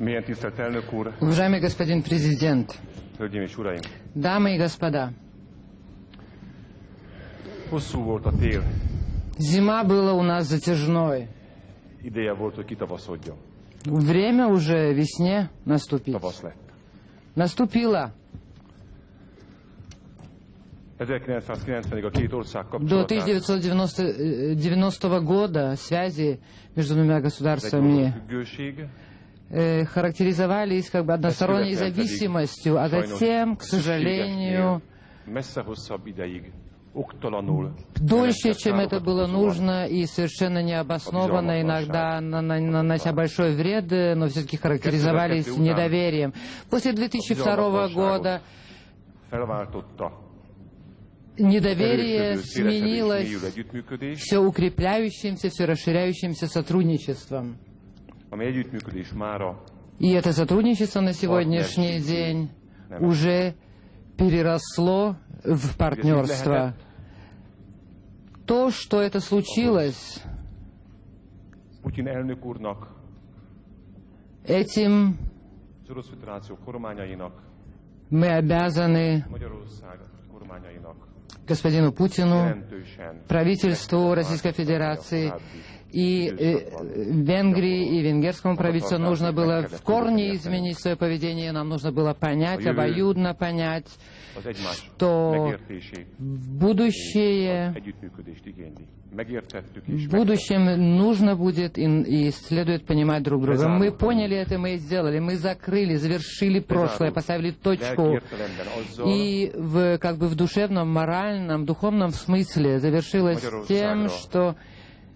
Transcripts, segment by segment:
Уважаемый господин президент, дамы и господа, зима была у нас затяжной. Время уже весне наступить. Наступило. 1990-ig a két ország До kapcsolatát 1990 года связи между двумя государствами э, характеризовались как бы односторонней зависимостью, а затем, к сожалению, дольше, чем это было нужно и совершенно необоснованно, иногда на- на- нанося большой вред, э, но все-таки характеризовались недоверием. После 2002 года недоверие сменилось все укрепляющимся, все расширяющимся сотрудничеством. И это сотрудничество на сегодняшний день уже переросло в партнерство. То, что это случилось, этим мы обязаны господину Путину, правительству Российской Федерации и э, Венгрии и венгерскому правительству нужно было в корне изменить свое поведение, нам нужно было понять, обоюдно понять, что будущее В будущем нужно будет и, и следует понимать друг друга. Мы поняли это, мы сделали. Мы закрыли, завершили прошлое, поставили точку. И в, как бы в душевном, моральном, духовном смысле завершилось тем, что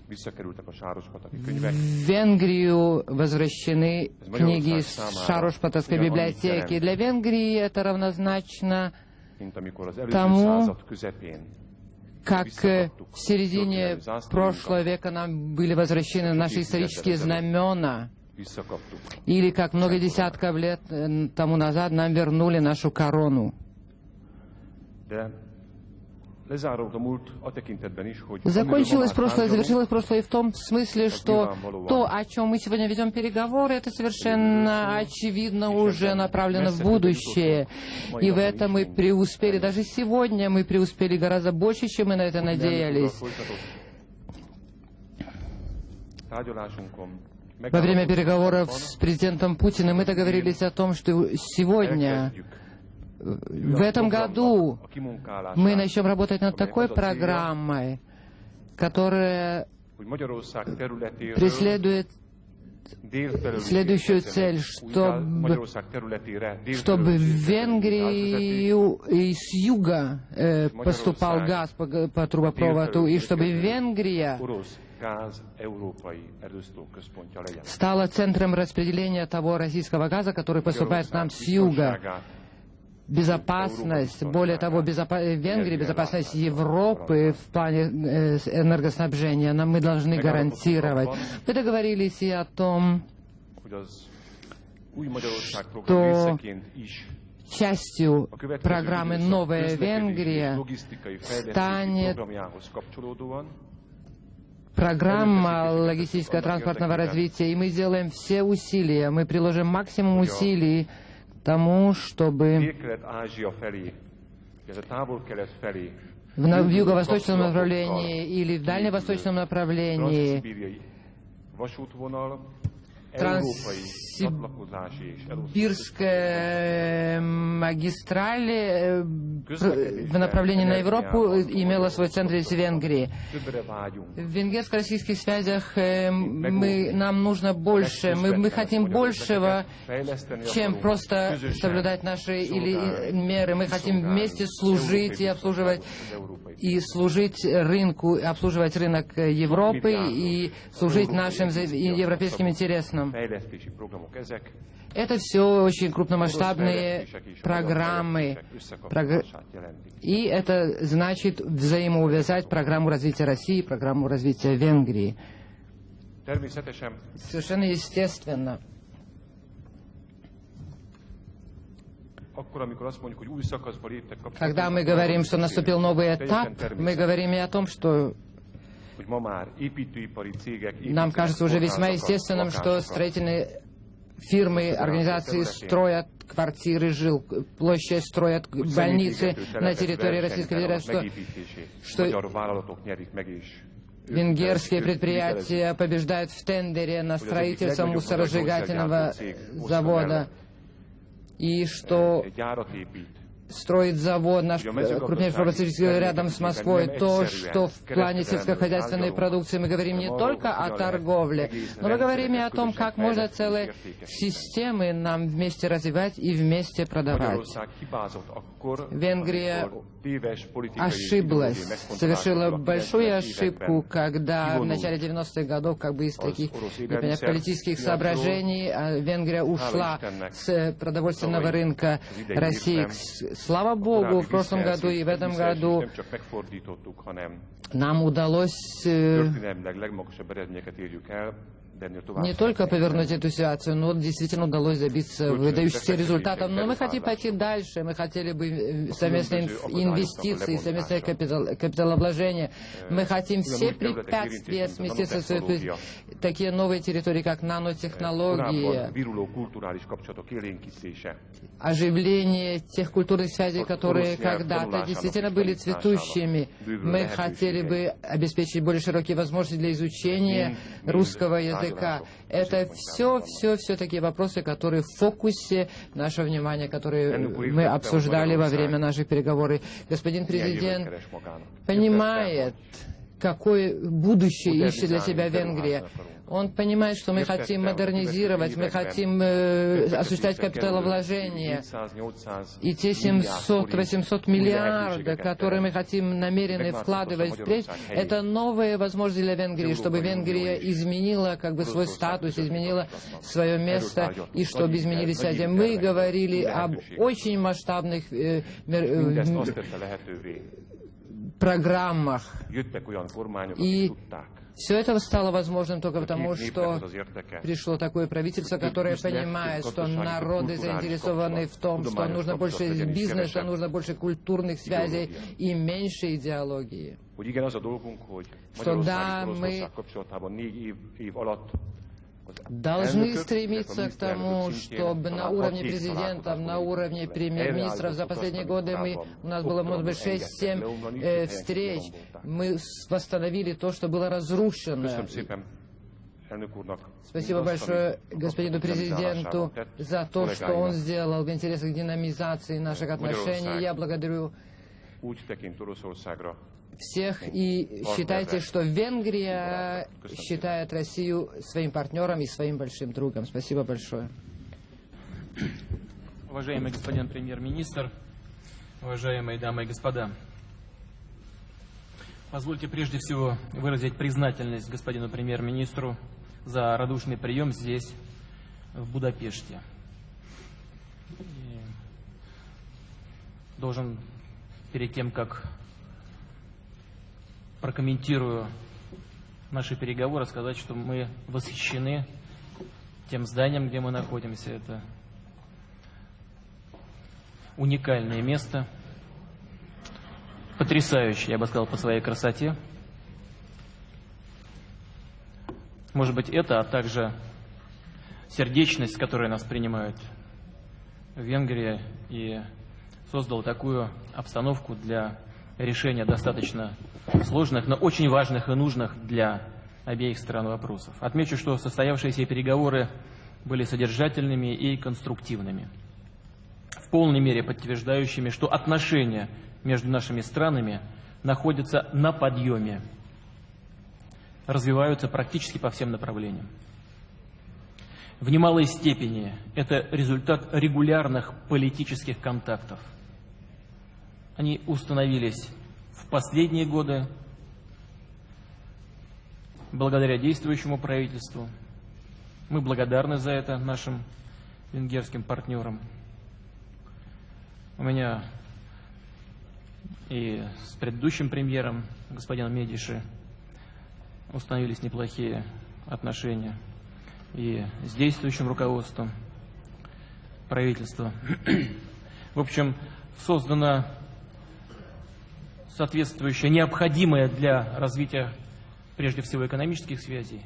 visszakerültek a Sárospataki könyvek, в Венгрию возвращены книги из Шарошпатовской библиотеки. Для Венгрии это равнозначно Тому- как в середине прошлого века нам были возвращены наши исторические знамена. Или как много десятков лет тому назад нам вернули нашу корону. Закончилось прошлое, завершилось прошлое и в том смысле, что то, о чем мы сегодня ведем переговоры, это совершенно очевидно уже направлено в будущее. И в этом мы преуспели. Даже сегодня мы преуспели гораздо больше, чем мы на это надеялись. Во время переговоров с президентом Путиным мы договорились о том, что сегодня, в этом году, мы начнем работать над такой программой, которая преследует следующую цель, чтобы- чтобы в Венгрию и с юга э, поступал газ по, по трубопроводу, и чтобы Венгрия стала центром распределения того российского газа, который поступает нам с юга. Безопасность, более того, безопа- э, Венгрии, безопасность Европы в плане э, энергоснабжения нам мы должны гарантировать. Мы договорились и о том, hogy az új Magyarország То- program részeként is частью программы «Новая Венгрия» станет программа логистического транспортного развития, и мы сделаем все усилия, мы приложим максимум усилий тому, чтобы в, в юго-восточном направлении или в дальневосточном направлении transzszibériai vasútvonal, Transz- európai csatlakozási és elosztási Бирская магистраль э, в направлении на Европу имела свой центр из Венгрии. В венгерско-российских связях э, мы, нам нужно больше, мы, мы хотим большего, чем просто соблюдать наши или меры. Мы хотим вместе служить и обслуживать и служить рынку, обслуживать рынок э, Европы и служить нашим европейским интересам. Ezek, Это все очень крупномасштабные программы. И это значит взаимоувязать программу развития России и программу развития Венгрии. Совершенно естественно. Когда мы говорим, что наступил новый этап, мы говорим и о том, что нам кажется уже весьма естественным, что строительные фирмы, организации строят квартиры, жил, площадь строят больницы на территории Российской Федерации, что, что венгерские предприятия побеждают в тендере на строительство мусоросжигательного завода, и что строит завод, наш крупнейший фармацевтический рядом с Москвой, то, что в плане сельскохозяйственной продукции мы говорим не только о торговле, но мы говорим и о том, как можно целые системы нам вместе развивать и вместе продавать. Венгрия ошиблась, совершила большую ошибку, когда в начале 90-х годов, как бы из таких например, политических соображений, а Венгрия ушла с продовольственного рынка. России. Слава Богу, в прошлом году и в этом году нам удалось э, не только повернуть эту ситуацию, но действительно удалось добиться выдающихся результатов. Но мы хотим пойти дальше. Мы хотели бы э, совместные инвестиции, совместное капитал, капиталовложение. Мы хотим все препятствия сместиться в такие новые территории, как нанотехнологии, оживление тех культурных связей, которые когда-то действительно были цветущими. Мы хотели бы обеспечить более широкие возможности для изучения русского языка языка. Это все, все, все такие вопросы, которые в фокусе нашего внимания, которые мы обсуждали во время наших переговоров. Господин президент понимает, какое будущее ищет для себя Венгрия. Он понимает, что мы хотим модернизировать, мы хотим э, осуществлять капиталовложения. И те 700-800 миллиардов, которые мы хотим намерены вкладывать впредь, это новые возможности для Венгрии, чтобы Венгрия изменила как бы свой статус, изменила свое место, и чтобы изменились связи. Мы говорили об очень масштабных э, э, программах. И все это стало возможным только потому, что пришло такое правительство, которое понимает, что народы заинтересованы в том, что нужно больше бизнеса, нужно больше культурных связей и меньше идеологии. Что да, мы должны стремиться к тому, чтобы на уровне президентов, на уровне премьер-министров за последние годы мы, у нас было, может быть, 6-7 э, встреч, мы восстановили то, что было разрушено. Спасибо большое господину президенту за то, что он сделал в интересах динамизации наших отношений. Я благодарю всех и считайте, что Венгрия считает Россию своим партнером и своим большим другом. Спасибо большое. Уважаемый господин премьер-министр, уважаемые дамы и господа, позвольте прежде всего выразить признательность господину премьер-министру за радушный прием здесь, в Будапеште. И должен перед тем, как прокомментирую наши переговоры, сказать, что мы восхищены тем зданием, где мы находимся. Это уникальное место, потрясающее, я бы сказал, по своей красоте. Может быть, это, а также сердечность, которой нас принимают в Венгрии, и создал такую обстановку для решения достаточно сложных, но очень важных и нужных для обеих сторон вопросов. Отмечу, что состоявшиеся переговоры были содержательными и конструктивными, в полной мере подтверждающими, что отношения между нашими странами находятся на подъеме, развиваются практически по всем направлениям. В немалой степени это результат регулярных политических контактов – они установились в последние годы благодаря действующему правительству. Мы благодарны за это нашим венгерским партнерам. У меня и с предыдущим премьером, господином Медиши, установились неплохие отношения. И с действующим руководством правительства. В общем, создана соответствующая, необходимая для развития, прежде всего, экономических связей,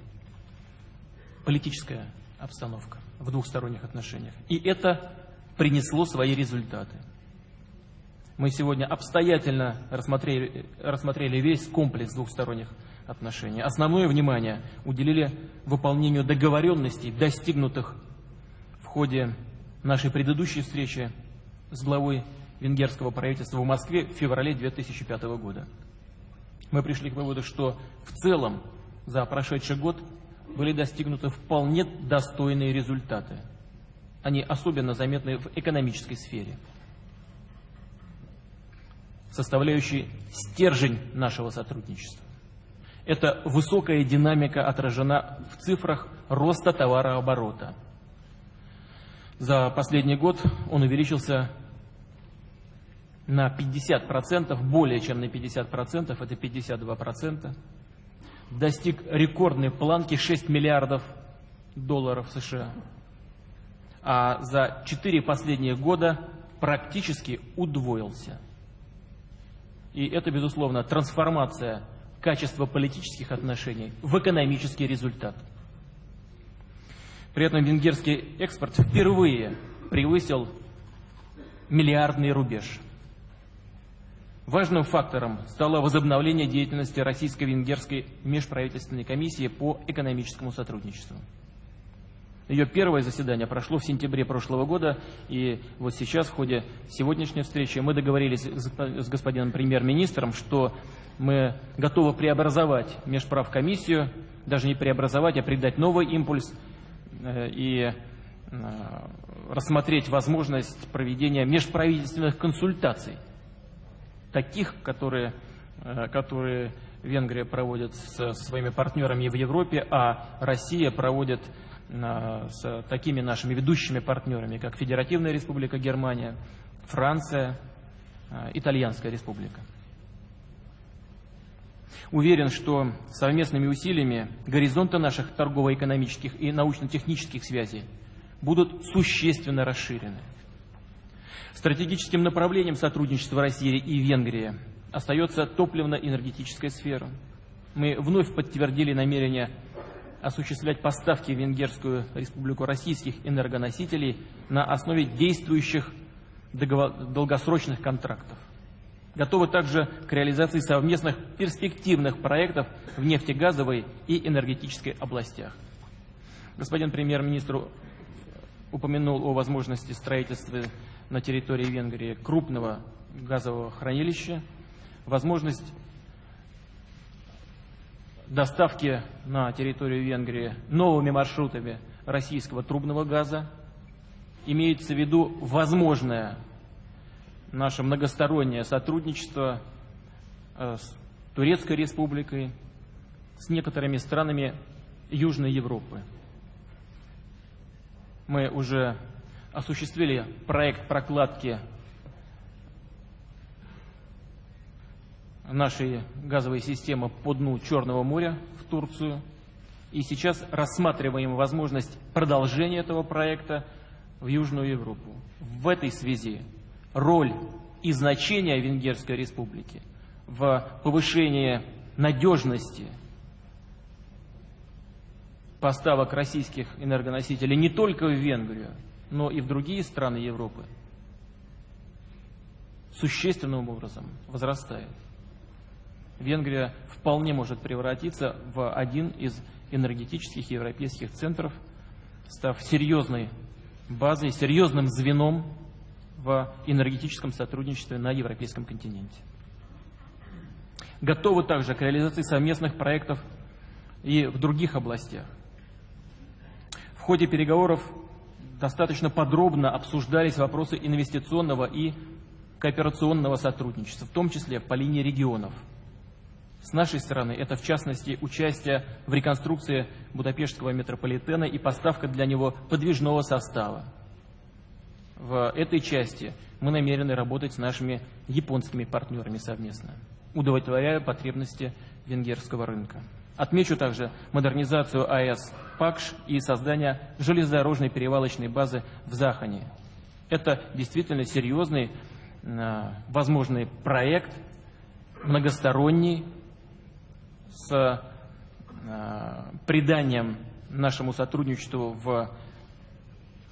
политическая обстановка. в двухсторонних отношениях. И это принесло свои результаты. Мы сегодня обстоятельно рассмотрели, рассмотрели весь комплекс двухсторонних отношений. Основное внимание уделили выполнению договоренностей, достигнутых в ходе нашей предыдущей встречи с главой венгерского правительства в Москве в феврале 2005 года. Мы пришли к выводу, что в целом за прошедший год были достигнуты вполне достойные результаты. Они особенно заметны в экономической сфере составляющий стержень нашего сотрудничества. Эта высокая динамика отражена в цифрах роста товарооборота. За последний год он увеличился на 50%, более чем на 50%, это 52%. Достиг рекордной планки 6 миллиардов долларов США. А за 4 последних года практически удвоился – и это, безусловно, трансформация качества политических отношений в экономический результат. При этом венгерский экспорт впервые превысил миллиардный рубеж. Важным фактором стало возобновление деятельности Российско-Венгерской межправительственной комиссии по экономическому сотрудничеству. Ее первое заседание прошло в сентябре прошлого года, и вот сейчас в ходе сегодняшней встречи мы договорились с господином премьер-министром, что мы готовы преобразовать межправкомиссию, даже не преобразовать, а придать новый импульс э, и э, рассмотреть возможность проведения межправительственных консультаций, таких, которые, э, которые Венгрия проводит со своими партнерами в Европе, а Россия проводит с такими нашими ведущими партнерами, как Федеративная Республика Германия, Франция, а, Итальянская Республика. Уверен, что совместными усилиями горизонты наших торгово-экономических и научно-технических связей будут существенно расширены. Стратегическим направлением сотрудничества России и Венгрии остается топливно-энергетическая сфера. Мы вновь подтвердили намерение осуществлять поставки в Венгерскую республику российских энергоносителей на основе действующих долгосрочных контрактов. Готовы также к реализации совместных перспективных проектов в нефтегазовой и энергетической областях. Господин премьер-министр упомянул о возможности строительства на территории Венгрии крупного газового хранилища, возможность доставки на территорию Венгрии новыми маршрутами российского трубного газа. Имеется в виду возможное наше многостороннее сотрудничество э, с Турецкой республикой, с некоторыми странами Южной Европы. Мы уже осуществили проект прокладки нашей газовой системы по дну Черного моря в Турцию. И сейчас рассматриваем возможность продолжения этого проекта в Южную Европу. В этой связи роль и значение Венгерской республики в повышении надежности поставок российских энергоносителей не только в Венгрию, но и в другие страны Европы существенным образом возрастает. Венгрия вполне может превратиться в один из энергетических европейских центров, став серьезной базой, серьезным звеном в энергетическом сотрудничестве на европейском континенте. Готовы также к реализации совместных проектов и в других областях. В ходе переговоров достаточно подробно обсуждались вопросы инвестиционного и кооперационного сотрудничества, в том числе по линии регионов – с нашей стороны это, в частности, участие в реконструкции Будапештского метрополитена и поставка для него подвижного состава. В этой части мы намерены работать с нашими японскими партнерами совместно, удовлетворяя потребности венгерского рынка. Отмечу также модернизацию АЭС ПАКШ и создание железнодорожной перевалочной базы в Захане. Это действительно серьезный, а, возможный проект, многосторонний, с э, приданием нашему сотрудничеству в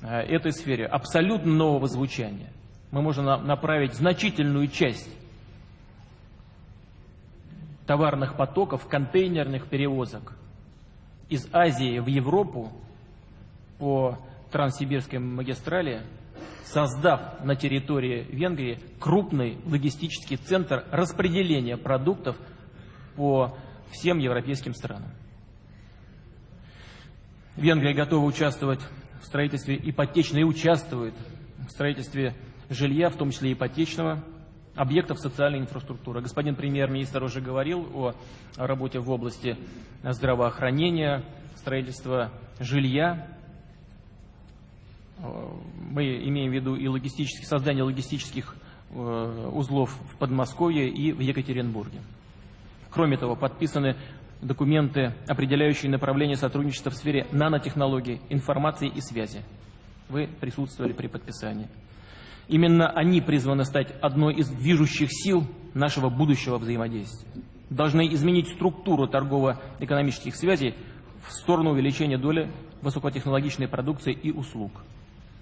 этой сфере абсолютно нового звучания. Мы можем направить значительную часть товарных потоков, контейнерных перевозок из Азии в Европу по Транссибирской магистрали, создав на территории Венгрии крупный логистический центр распределения продуктов по всем европейским странам. Венгрия готова участвовать в строительстве ипотечной и участвует в строительстве жилья, в том числе ипотечного, объектов социальной инфраструктуры. Господин премьер-министр уже говорил о работе в области здравоохранения, строительства жилья. Мы имеем в виду и логистические, создание логистических э, узлов в Подмосковье и в Екатеринбурге. Кроме того, подписаны документы, определяющие направление сотрудничества в сфере нанотехнологий, информации и связи. Вы присутствовали при подписании. Именно они призваны стать одной из движущих сил нашего будущего взаимодействия. Должны изменить структуру торгово-экономических связей в сторону увеличения доли высокотехнологичной продукции и услуг.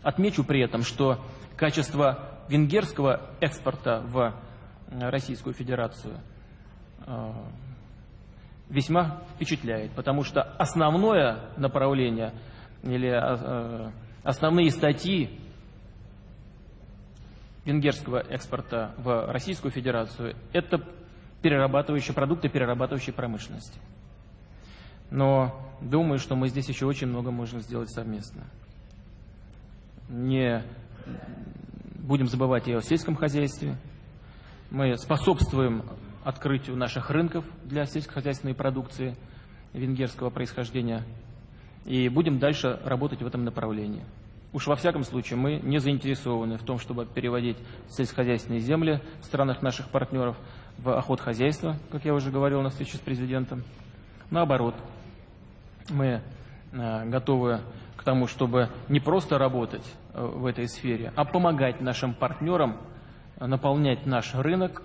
Отмечу при этом, что качество венгерского экспорта в Российскую Федерацию э, весьма впечатляет, потому что основное направление или э, основные статьи венгерского экспорта в Российскую Федерацию – это перерабатывающие продукты перерабатывающей промышленности. Но думаю, что мы здесь еще очень много можем сделать совместно. Не будем забывать и о сельском хозяйстве. Мы способствуем открытию наших рынков для сельскохозяйственной продукции венгерского происхождения и будем дальше работать в этом направлении. Уж во всяком случае мы не заинтересованы в том, чтобы переводить сельскохозяйственные земли в странах наших партнеров в охотхозяйство, как я уже говорил на встрече с президентом. Наоборот, мы э, готовы к тому, чтобы не просто работать э, в этой сфере, а помогать нашим партнерам наполнять наш рынок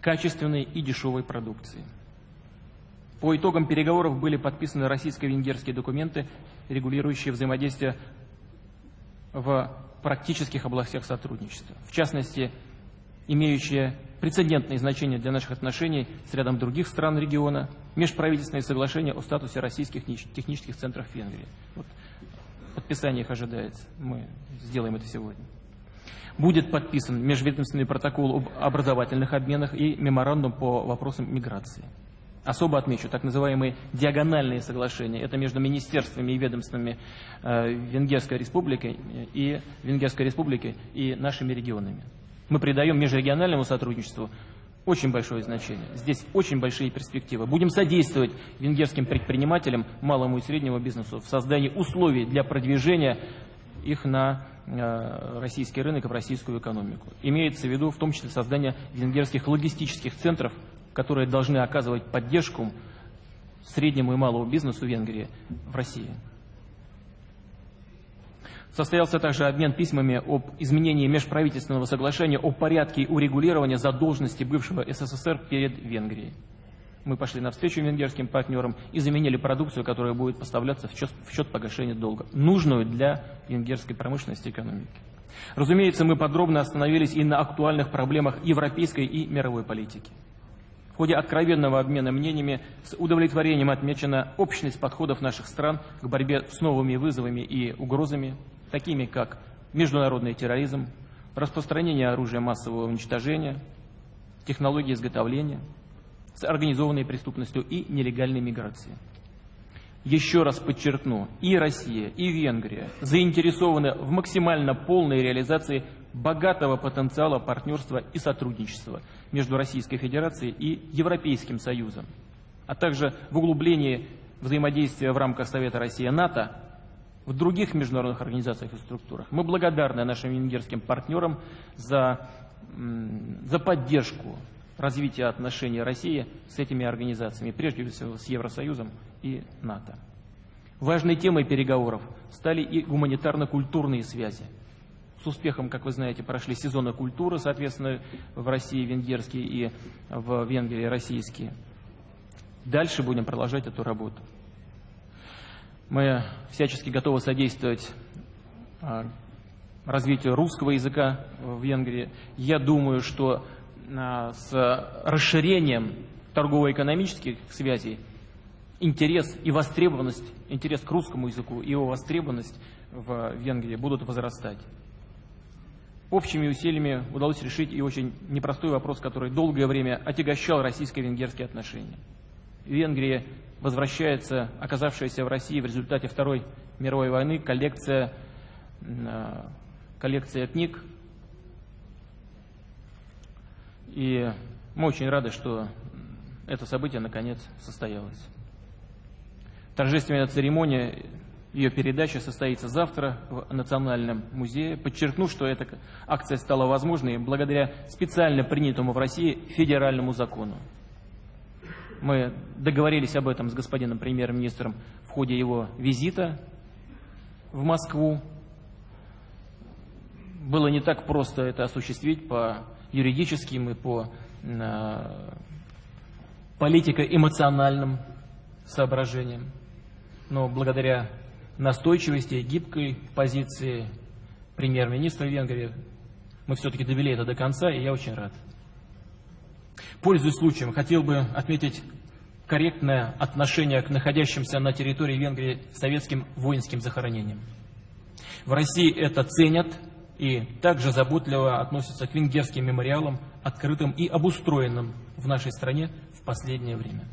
качественной и дешевой продукцией. По итогам переговоров были подписаны российско-венгерские документы, регулирующие взаимодействие в практических областях сотрудничества. В частности, имеющие прецедентное значение для наших отношений с рядом других стран региона, межправительственные соглашения о статусе российских технических центров Венгрии. Вот, подписание их ожидается. Мы сделаем это сегодня. Будет подписан межведомственный протокол об образовательных обменах и меморандум по вопросам миграции. Особо отмечу так называемые диагональные соглашения. Это между министерствами и ведомствами э, Венгерской республики и Венгерской республики и нашими регионами. Мы придаем межрегиональному сотрудничеству очень большое значение. Здесь очень большие перспективы. Будем содействовать венгерским предпринимателям, малому и среднему бизнесу в создании условий для продвижения их на э, российский рынок и в российскую экономику. Имеется в виду в том числе создание венгерских логистических центров которые должны оказывать поддержку среднему и малому бизнесу Венгрии в России. Состоялся также обмен письмами об изменении межправительственного соглашения о порядке урегулирования задолженности бывшего СССР перед Венгрией. Мы пошли навстречу венгерским партнерам и заменили продукцию, которая будет поставляться в счет, в счет погашения долга, нужную для венгерской промышленности и экономики. Разумеется, мы подробно остановились и на актуальных проблемах европейской и мировой политики. В ходе откровенного обмена мнениями с удовлетворением отмечена общность подходов наших стран к борьбе с новыми вызовами и угрозами, такими как международный терроризм, распространение оружия массового уничтожения, технологии изготовления, с организованной преступностью и нелегальной миграцией. Еще раз подчеркну, и Россия, и Венгрия заинтересованы в максимально полной реализации богатого потенциала партнерства и сотрудничества между Российской Федерацией и Европейским Союзом, а также в углублении взаимодействия в рамках Совета Россия-НАТО в других международных организациях и структурах. Мы благодарны нашим венгерским партнерам за, за поддержку развития отношений России с этими организациями, прежде всего с Евросоюзом и НАТО. Важной темой переговоров стали и гуманитарно-культурные связи – с успехом, как вы знаете, прошли сезоны культуры, соответственно, в России венгерские и в Венгрии российские. Дальше будем продолжать эту работу. Мы всячески готовы содействовать а, развитию русского языка в Венгрии. Я думаю, что а, с расширением торгово-экономических связей интерес и востребованность, интерес к русскому языку и его востребованность в Венгрии будут возрастать. Общими усилиями удалось решить и очень непростой вопрос, который долгое время отягощал российско-венгерские отношения. Венгрия возвращается, оказавшаяся в России в результате Второй мировой войны, коллекция, а, коллекция книг. И мы очень рады, что это событие наконец состоялось. Торжественная церемония, ее передача состоится завтра в Национальном музее. Подчеркну, что эта акция стала возможной благодаря специально принятому в России федеральному закону. Мы договорились об этом с господином премьер-министром в ходе его визита в Москву. Было не так просто это осуществить по юридическим и по э, политико-эмоциональным соображениям. Но благодаря настойчивости и гибкой позиции премьер-министра Венгрии мы все-таки довели это до конца, и я очень рад. Пользуясь случаем, хотел бы отметить корректное отношение к находящимся на территории Венгрии советским воинским захоронениям. В России это ценят и также заботливо относятся к венгерским мемориалам, открытым и обустроенным в нашей стране в последнее время.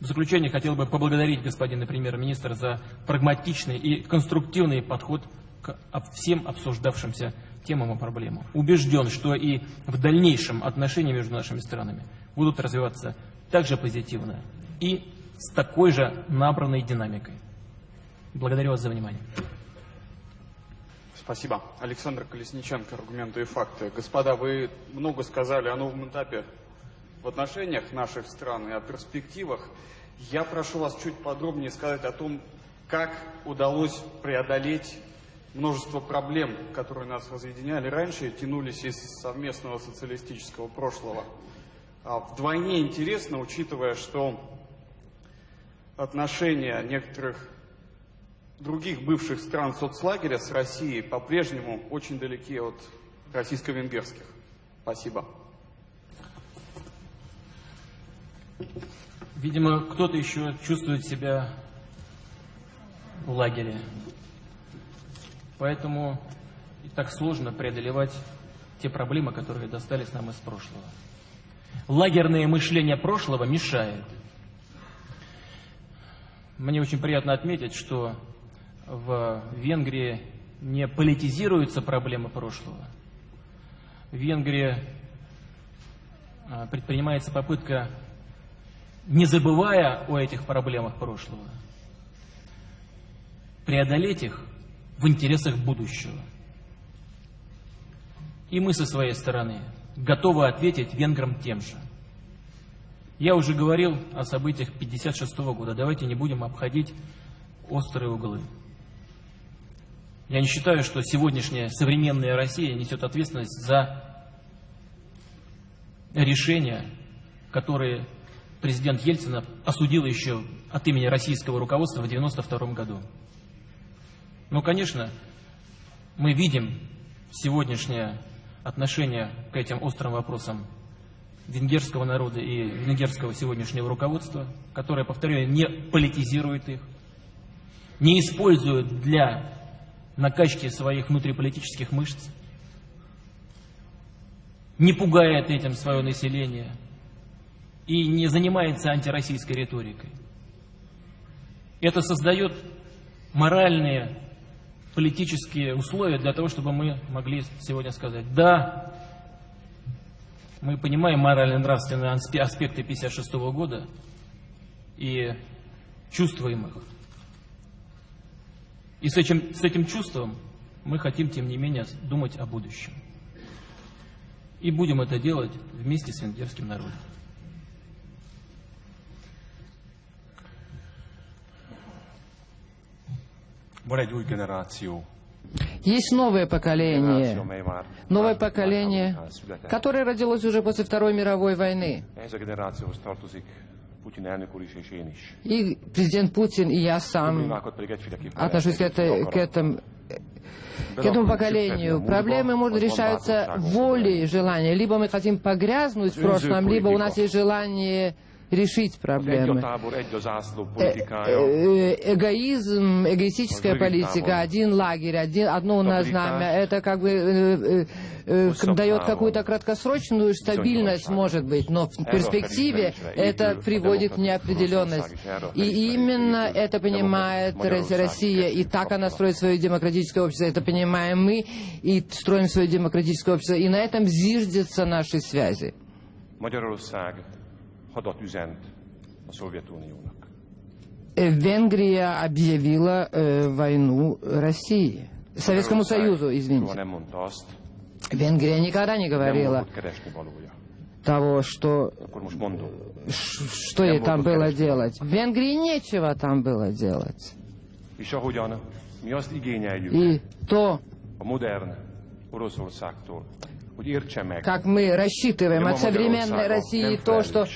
В заключение хотел бы поблагодарить господина премьер-министра за прагматичный и конструктивный подход к всем обсуждавшимся темам и проблемам. Убежден, что и в дальнейшем отношения между нашими странами будут развиваться также позитивно и с такой же набранной динамикой. Благодарю вас за внимание. Спасибо. Александр Колесниченко, аргументы и факты. Господа, вы много сказали о новом этапе в отношениях наших стран и о перспективах. Я прошу вас чуть подробнее сказать о том, как удалось преодолеть множество проблем, которые нас разъединяли раньше и тянулись из совместного социалистического прошлого. А вдвойне интересно, учитывая, что отношения некоторых других бывших стран соцлагеря с Россией по-прежнему очень далеки от российско-венгерских. Спасибо. Видимо, кто-то еще чувствует себя в лагере. Поэтому и так сложно преодолевать те проблемы, которые достались нам из прошлого. Лагерное мышление прошлого мешает. Мне очень приятно отметить, что в Венгрии не политизируются проблемы прошлого. В Венгрии а, предпринимается попытка не забывая о этих проблемах прошлого, преодолеть их в интересах будущего. И мы со своей стороны готовы ответить венграм тем же. Я уже говорил о событиях 1956 года. Давайте не будем обходить острые углы. Я не считаю, что сегодняшняя современная Россия несет ответственность за решения, которые президент Ельцин осудил еще от имени российского руководства в 1992 году. Но, конечно, мы видим сегодняшнее отношение к этим острым вопросам венгерского народа и венгерского сегодняшнего руководства, которое, повторяю, не политизирует их, не использует для накачки своих внутриполитических мышц, не пугает этим свое население – и не занимается антироссийской риторикой. Это создает моральные, политические условия для того, чтобы мы могли сегодня сказать, да, мы понимаем морально-нравственные аспекты 1956 года и чувствуем их. И с этим, с этим чувством мы хотим, тем не менее, думать о будущем. И будем это делать вместе с венгерским народом. Есть новое поколение, новое поколение, которое родилось уже после Второй мировой войны. И президент Путин, и я сам отношусь к, этой, к, этому, к этому поколению. Проблемы, может, решаются волей и желанием. Либо мы хотим погрязнуть в прошлом, либо у нас есть желание решить проблемы. Э, э, эгоизм, эгоистическая политика, один лагерь, один, одно у нас знамя, это как бы э, дает какую-то краткосрочную стабильность, может быть, но в перспективе это приводит в неопределенность. И именно это понимает Россия, и так она строит свое демократическое общество, это понимаем мы, и строим свое демократическое общество, и на этом зиждятся наши связи. Hadat üzent a Szovjetuniónak. Венгрия объявила э, войну России, Советскому Союзу, извините. Венгрия никогда не говорила того, что, что ей там было делать. В Венгрии нечего там было делать. И то, как мы рассчитываем от современной России то, что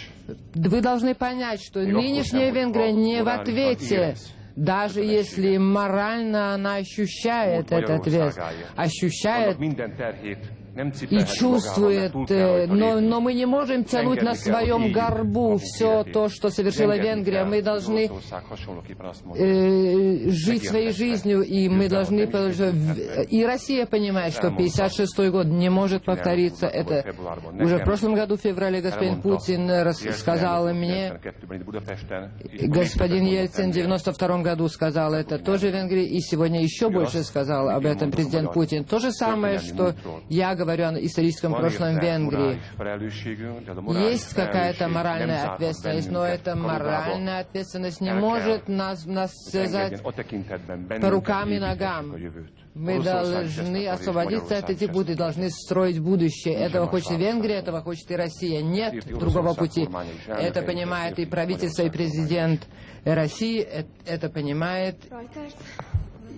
вы должны понять, что нынешняя Венгрия не в ответе, даже если морально она ощущает этот вес, ощущает и чувствует, э, но, но мы не можем тянуть на своем горбу все то, что совершила Венгрия. Мы должны э, жить своей жизнью, и мы должны... И Россия понимает, что 56 год не может повториться. Это уже в прошлом году, в феврале, господин Путин сказал мне, господин Ельцин в 92 году сказал это тоже в Венгрии, и сегодня еще больше сказал об этом президент Путин. То же самое, что я говорю о историческом прошлом Венгрии. Есть какая-то моральная ответственность, но эта моральная ответственность не может нас, нас связать по рукам и ногам. Мы должны освободиться от этих путей, должны строить будущее. Этого хочет Венгрия, этого хочет и Россия. Нет другого пути. Это понимает и правительство, и президент России. Это понимает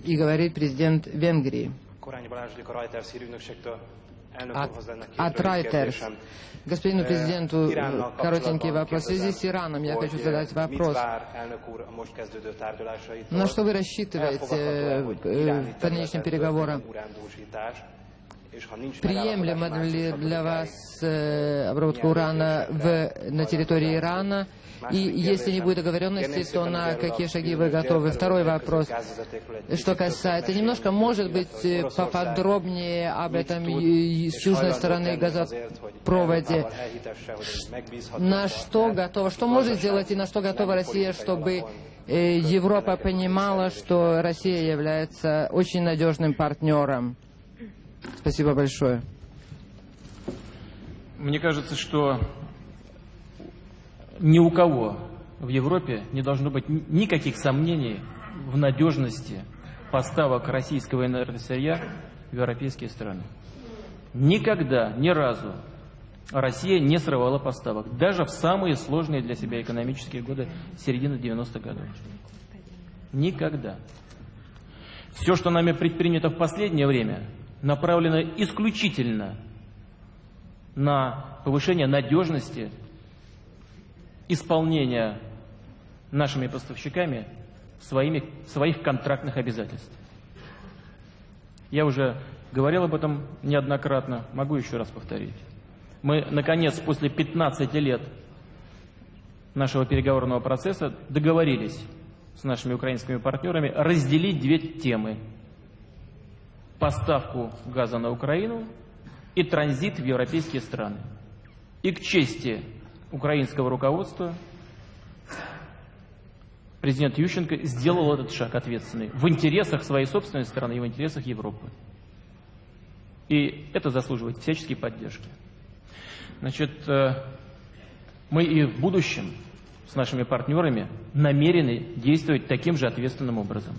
и говорит президент Венгрии от, от Reuters. Господину э, президенту коротенький вопрос. В связи с Ираном я хочу задать вопрос. На что вы рассчитываете э, по нынешним переговорам? Приемлемо ли для вас э, обработка урана в, на территории Ирана? И если не будет договоренности, то на какие шаги вы готовы? Второй вопрос, что касается, немножко, может быть, э, поподробнее об этом с южной стороны газопроводе. На что готова, что может сделать и на что готова Россия, чтобы э, Европа понимала, что Россия является очень надежным партнером? Спасибо большое. Мне кажется, что ни у кого в Европе не должно быть никаких сомнений в надежности поставок российского энергосырья в европейские страны. Никогда, ни разу Россия не срывала поставок, даже в самые сложные для себя экономические годы середины 90-х годов. Никогда. Все, что нами предпринято в последнее время, направлено исключительно на повышение надежности исполнения нашими поставщиками своими, своих контрактных обязательств. Я уже говорил об этом неоднократно, могу еще раз повторить. Мы, наконец, после 15 лет нашего переговорного процесса договорились с нашими украинскими партнерами разделить две темы. Поставку газа на Украину и транзит в европейские страны. И к чести украинского руководства президент Ющенко сделал этот шаг ответственный в интересах своей собственной страны и в интересах Европы. И это заслуживает всяческой поддержки. Значит, э, мы и в будущем с нашими партнерами намерены действовать таким же ответственным образом.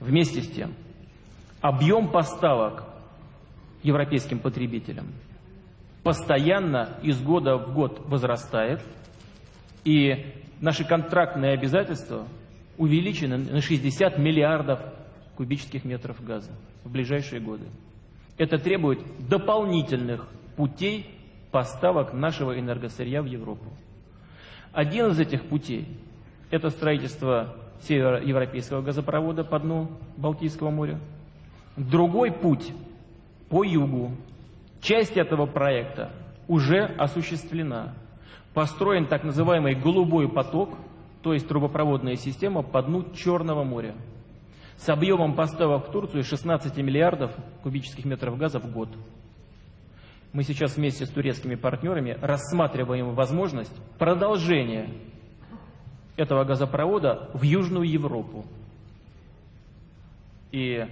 Вместе с тем, объем поставок европейским потребителям постоянно из года в год возрастает, и наши контрактные обязательства увеличены на 60 миллиардов кубических метров газа в ближайшие годы. Это требует дополнительных путей поставок нашего энергосырья в Европу. Один из этих путей – это строительство североевропейского газопровода по дну Балтийского моря. Другой путь по югу. Часть этого проекта уже осуществлена. Построен так называемый «голубой поток», то есть трубопроводная система по дну Черного моря с объемом поставок в Турцию 16 миллиардов кубических метров газа в год. Мы сейчас вместе с турецкими партнерами рассматриваем возможность продолжения этого газопровода в Южную Европу. И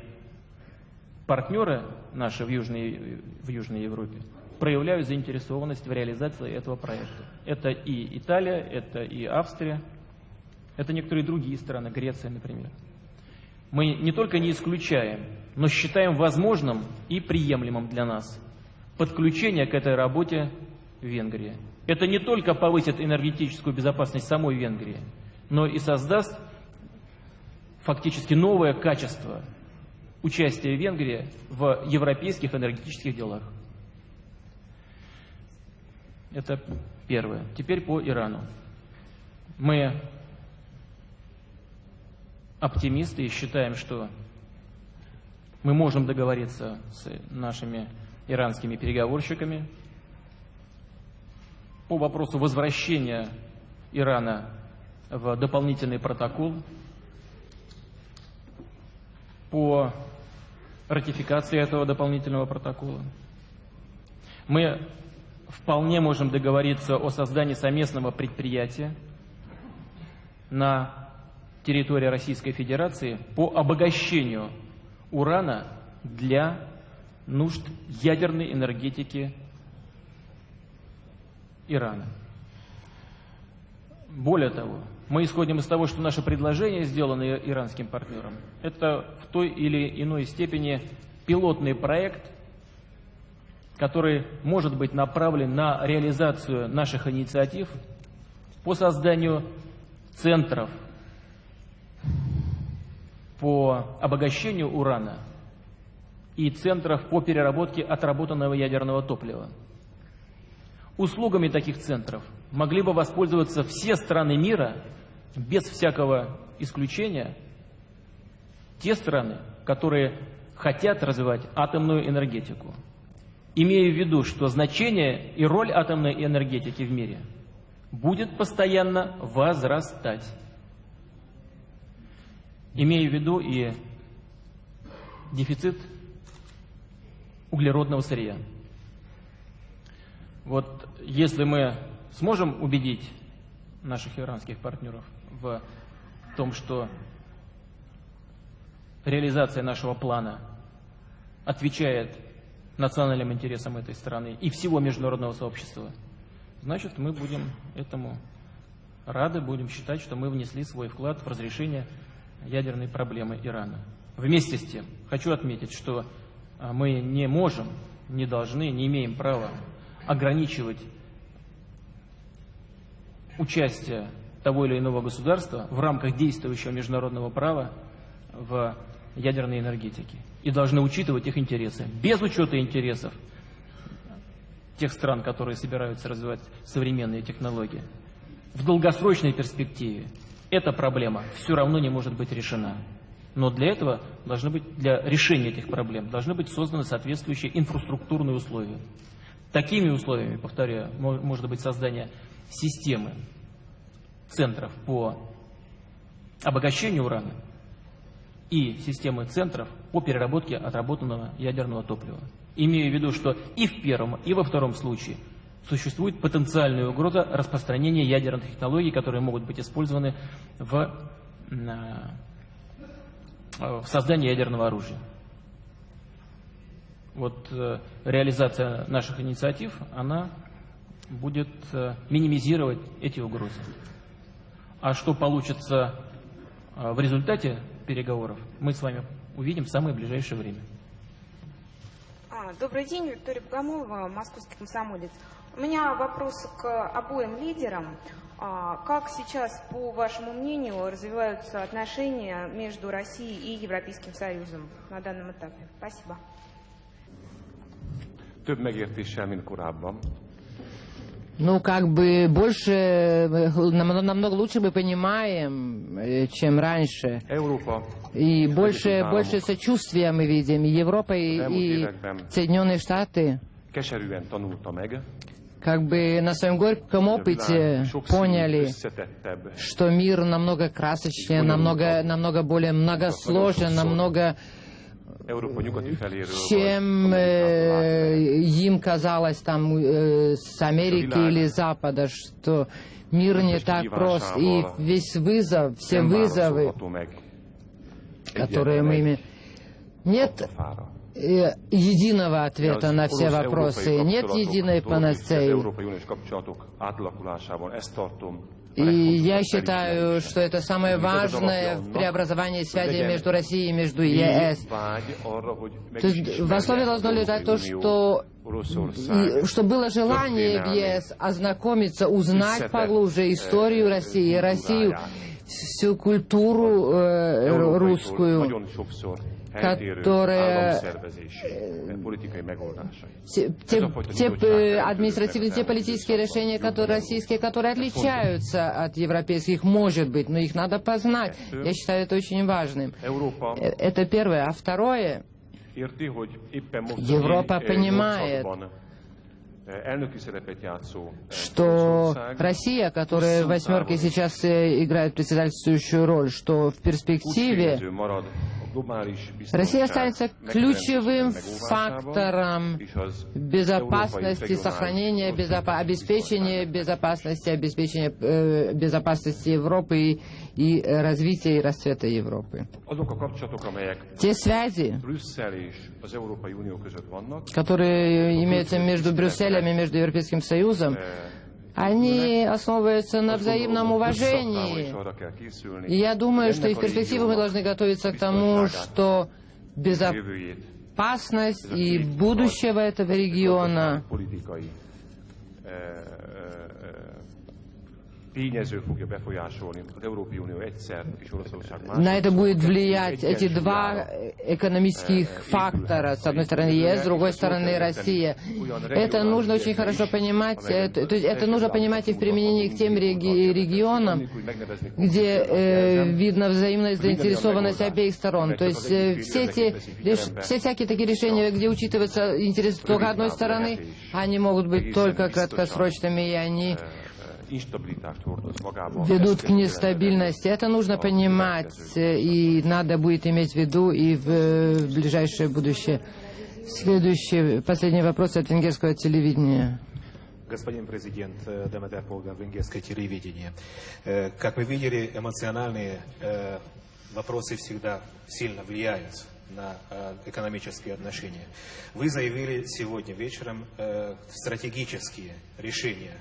партнеры наши в Южной, в Южной Европе проявляют заинтересованность в реализации этого проекта. Это и Италия, это и Австрия, это некоторые другие страны, Греция, например. Мы не только не исключаем, но считаем возможным и приемлемым для нас подключение к этой работе Венгрии. Это не только повысит энергетическую безопасность самой Венгрии, но и создаст фактически новое качество участия Венгрии в европейских энергетических делах. Это первое. Теперь по Ирану. Мы оптимисты и считаем, что мы можем договориться с нашими иранскими переговорщиками по вопросу возвращения Ирана в дополнительный протокол, по ратификации этого дополнительного протокола. Мы вполне можем договориться о создании совместного предприятия на территории Российской Федерации по обогащению урана для нужд ядерной энергетики Ирана. Более того, мы исходим из того, что наше предложение, сделанное иранским партнером, это в той или иной степени пилотный проект, который может быть направлен на реализацию наших инициатив по созданию центров по обогащению урана и центров по переработке отработанного ядерного топлива. Услугами таких центров могли бы воспользоваться все страны мира, без всякого исключения, те страны, которые хотят развивать атомную энергетику, имея в виду, что значение и роль атомной энергетики в мире будет постоянно возрастать. Имея в виду и дефицит углеродного сырья. Вот если мы сможем убедить наших иранских партнеров в том, что реализация нашего плана отвечает национальным интересам этой страны и всего международного сообщества, значит, мы будем этому рады, будем считать, что мы внесли свой вклад в разрешение ядерной проблемы Ирана. Вместе с тем, хочу отметить, что а, мы не можем, не должны, не имеем права ограничивать участие того или иного государства в рамках действующего международного права в ядерной энергетике. И должны учитывать их интересы. Без учета интересов тех стран, которые собираются развивать современные технологии, в долгосрочной перспективе эта проблема все равно не может быть решена. Но для этого должны быть, для решения этих проблем должны быть созданы соответствующие инфраструктурные условия. Такими условиями, повторяю, может быть создание системы центров по обогащению урана и системы центров по переработке отработанного ядерного топлива. Имею в виду, что и в первом, и во втором случае существует потенциальная угроза распространения ядерных технологий, которые могут быть использованы в, в создании ядерного оружия. Вот э, реализация наших инициатив, она будет э, минимизировать эти угрозы. А что получится э, в результате переговоров, мы с вами увидим в самое ближайшее время. А, добрый день, Виктория Богомолова, московский комсомолец. У меня вопрос к обоим лидерам. А, как сейчас, по вашему мнению, развиваются отношения между Россией и Европейским Союзом на данном этапе? Спасибо. Több megértéssel, mint korábban. Ну, как бы больше, э, нам- намного лучше мы понимаем, э, чем раньше. Európa И больше, больше сочувствия мы видим. И Европа и, и Соединенные Штаты. Как бы на своем горьком опыте поняли, что мир намного красочнее, намного, намного более многосложен, намного Чем э, им казалось там э, с Америки или Запада, что мир не так прост. И весь вызов, все вызовы, которые мы имеем, нет э, единого ответа на все вопросы, нет единой панацеи. И я считаю, что это самое важное в преобразовании связи между Россией и между ЕС. То есть в основе должно лежать то, что, что было желание в ЕС ознакомиться, узнать поглубже историю России, Россию, всю культуру э, ру- русскую, politikai megoldásai. те, те- э, административные, те политические решения, которые российские, которые отличаются от европейских, может быть, но их надо познать. Я считаю это очень важным. Э, Это первое. А второе, Европа a понимает, G8-ban, elnöki szerepet játszó что Россия, которая в восьмерке сейчас э, играет председательствующую роль, что в перспективе Россия останется ключевым фактором безопасности, сохранения, безопа- обеспечения безопасности, обеспечения э, безопасности Европы и, и э, развития и расцвета Европы. Те связи, которые имеются между Брюсселем и между Европейским Союзом, eh, они основываются на взаимном уважении. И я думаю, что и в перспективе мы должны готовиться к тому, что безопасность и будущего этого региона tényező fogja befolyásolni az Európai Unió egyszer és Oroszország másik. на это будет влиять эти два экономических фактора. С одной стороны ЕС, с другой стороны Россия. Это нужно очень хорошо понимать. Это, то есть это нужно понимать и в применении к тем реги- регионам, где э, видно взаимная заинтересованность обеих сторон. То есть э, все, эти, все всякие такие решения, где учитывается интерес только одной стороны, они могут быть только краткосрочными, и они. Ведут к нестабильности. Это нужно понимать, э, и надо будет иметь в виду и в э, в ближайшее будущее. Следующий, последний вопрос от венгерского телевидения. Господин президент э, Деметр Полга, венгерское телевидение. Как мы видели, эмоциональные вопросы всегда сильно влияют на экономические отношения. Вы заявили сегодня вечером стратегические решения,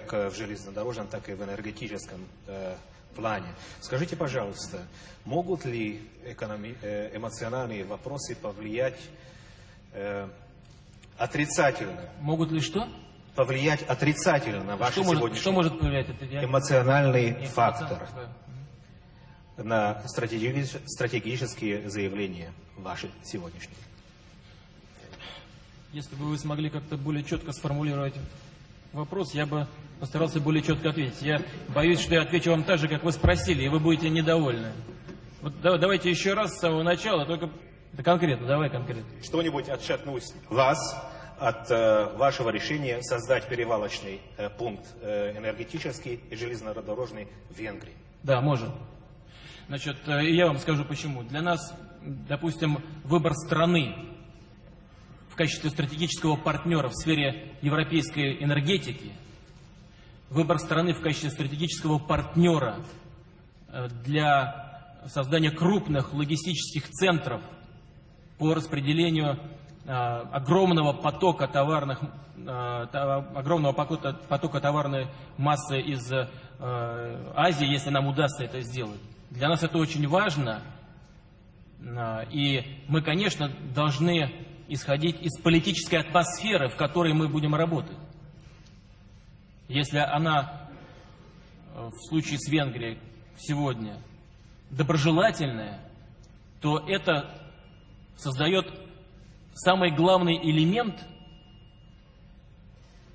как э, в железнодорожном, так и в энергетическом э, плане. Скажите, пожалуйста, могут ли экономи- э, эмоциональные вопросы повлиять э, отрицательно Могут ли что? повлиять отрицательно на ваш Что сегодняшний что может повлиять? Эмоциональный Нет, фактор на стратеги- стратегические заявления ваши сегодняшние? Если бы вы смогли как-то более четко сформулировать вопрос, я бы постарался более четко ответить. Я боюсь, что я отвечу вам так же, как вы спросили, и вы будете недовольны. Вот да- давайте еще раз с самого начала, только да конкретно, давай конкретно. Что-нибудь отшатнуть вас от э, вашего решения создать перевалочный э, пункт э, энергетический и железнодорожный в Венгрии? Да, может. Значит, э, я вам скажу почему. Для нас, допустим, выбор страны в качестве стратегического партнера в сфере европейской энергетики, выбор страны в качестве стратегического партнера э, для создания крупных логистических центров по распределению э, огромного потока товарных, э, огромного потока, потока товарной массы из Азии, если нам удастся это сделать. Для нас это очень важно, и мы, конечно, должны исходить из политической атмосферы, в которой мы будем работать. Если она э, в случае с Венгрией сегодня доброжелательная, то это создает самый главный элемент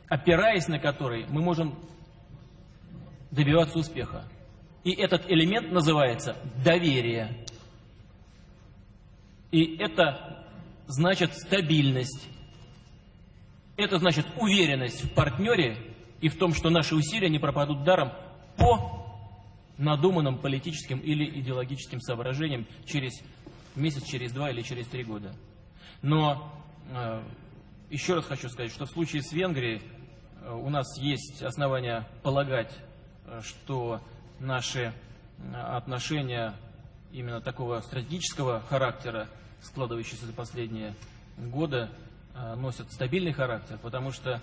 опираясь на который мы можем добиваться успеха. И этот элемент называется доверие. И это значит стабильность. Это значит уверенность в партнере и в том, что наши усилия не пропадут даром по надуманным политическим или идеологическим соображениям через месяц, через два или через три года. Но э, еще раз хочу сказать, что в случае с Венгрией э, у нас есть основания полагать, э, что наши э, отношения именно такого стратегического характера, складывающиеся за последние годы, э, носят стабильный характер, потому что,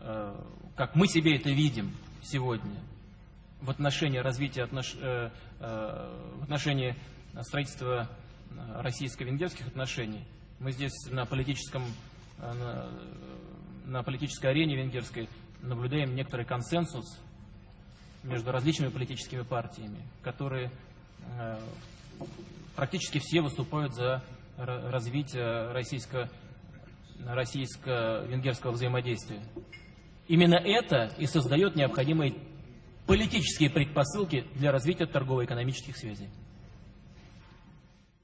э, как мы себе это видим сегодня, в отношении развития отнош... э, в отношении строительства российско-венгерских отношений. Мы здесь на политическом на, политической арене венгерской наблюдаем некоторый консенсус между различными политическими партиями, которые практически все выступают за развитие российско, российско-венгерского взаимодействия. Именно это и создает необходимые политические предпосылки для развития торгово-экономических связей.